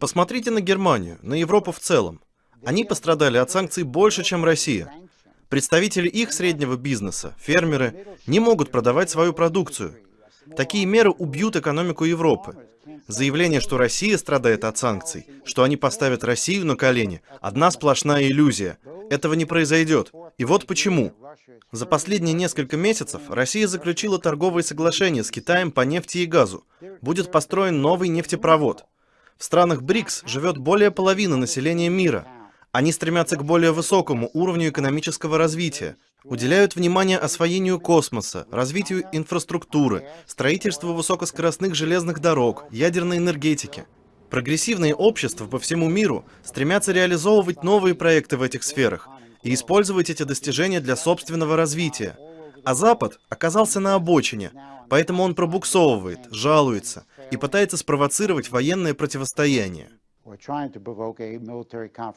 Посмотрите на Германию, на Европу в целом. Они пострадали от санкций больше, чем Россия. Представители их среднего бизнеса, фермеры, не могут продавать свою продукцию. Такие меры убьют экономику Европы. Заявление, что Россия страдает от санкций, что они поставят Россию на колени, одна сплошная иллюзия. Этого не произойдет. И вот почему. За последние несколько месяцев Россия заключила торговые соглашения с Китаем по нефти и газу. Будет построен новый нефтепровод. В странах БРИКС живет более половины населения мира. Они стремятся к более высокому уровню экономического развития, уделяют внимание освоению космоса, развитию инфраструктуры, строительству высокоскоростных железных дорог, ядерной энергетики. Прогрессивные общества по всему миру стремятся реализовывать новые проекты в этих сферах и использовать эти достижения для собственного развития. А Запад оказался на обочине, поэтому он пробуксовывает, жалуется и пытается спровоцировать военное противостояние.